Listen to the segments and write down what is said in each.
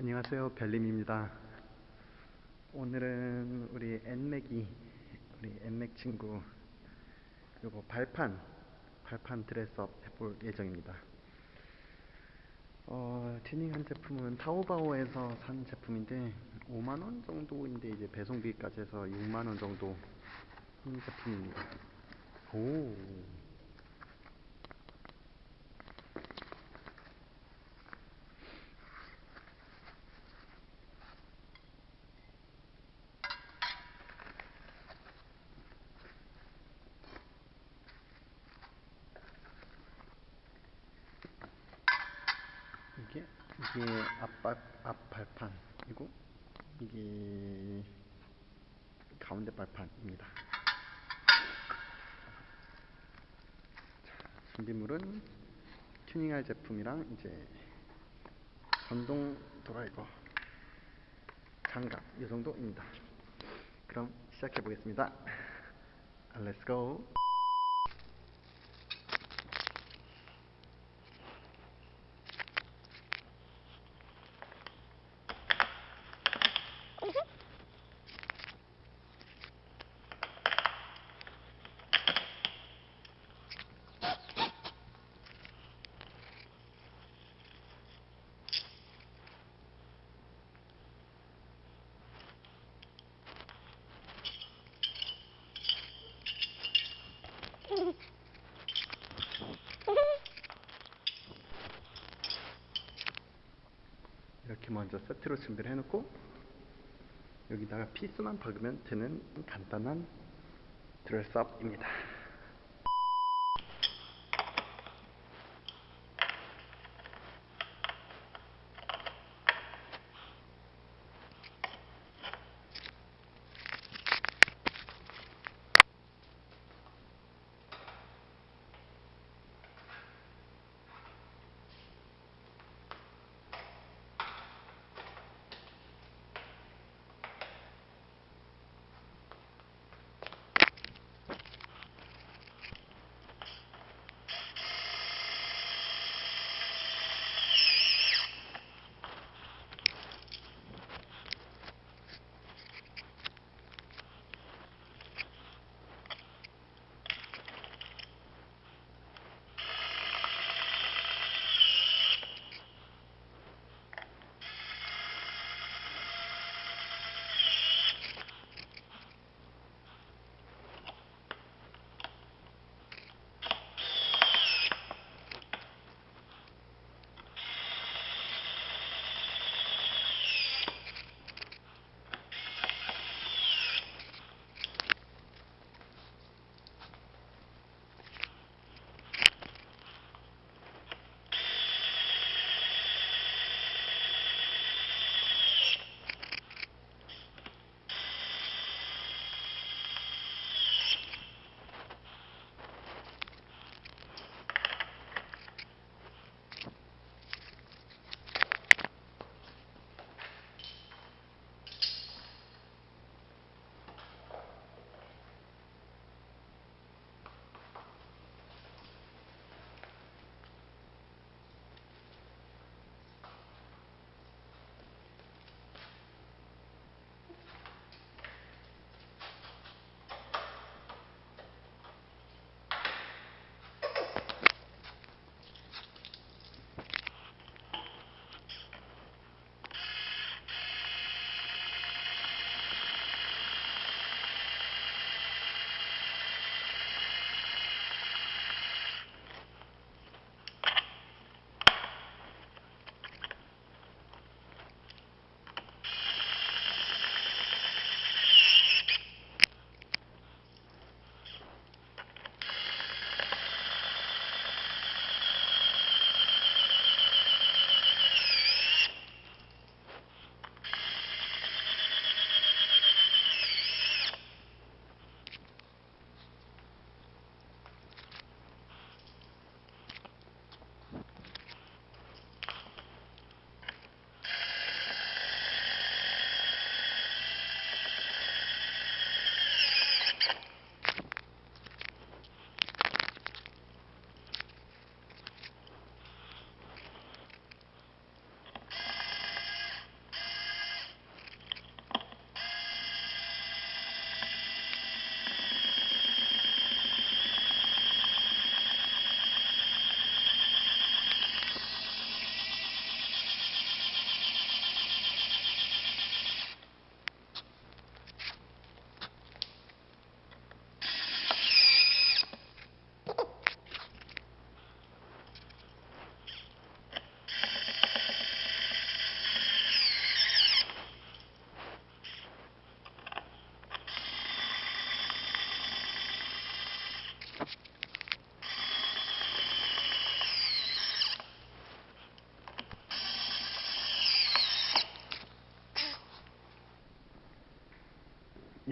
안녕하세요. 별님입니다. 오늘은 우리 엔맥이 우리 엔맥 친구 요거 발판 발판 드레스업 해볼 예정입니다. 어, 튜닝한 제품은 타오바오에서 산 제품인데 5만 원 정도인데 이제 배송비까지 해서 6만 원 정도 한 제품입니다. 오 이게 앞발 앞발판이고 이게 가운데 발판입니다. 자, 준비물은 튜닝할 제품이랑 이제 전동 드라이버 장갑 이 정도입니다. 그럼 시작해 보겠습니다. Let's go. 먼저 세트로 준비를 해놓고 여기다가 피스만 박으면 되는 간단한 드레스업입니다.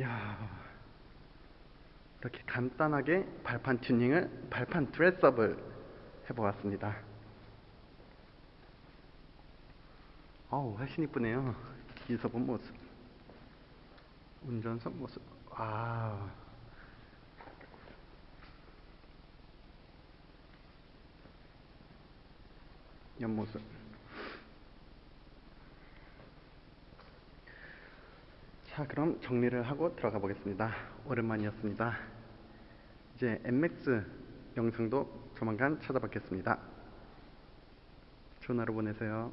야, 이렇게 간단하게 발판 튜닝을, 발판 드레스업을 해보았습니다. 어우, 훨씬 이쁘네요. 뒤에서 본 모습. 운전석 모습. 아. 옆모습. 자, 그럼 정리를 하고 들어가 보겠습니다. 오랜만이었습니다. 이제 MX 영상도 조만간 찾아뵙겠습니다. 좋은 하루 보내세요.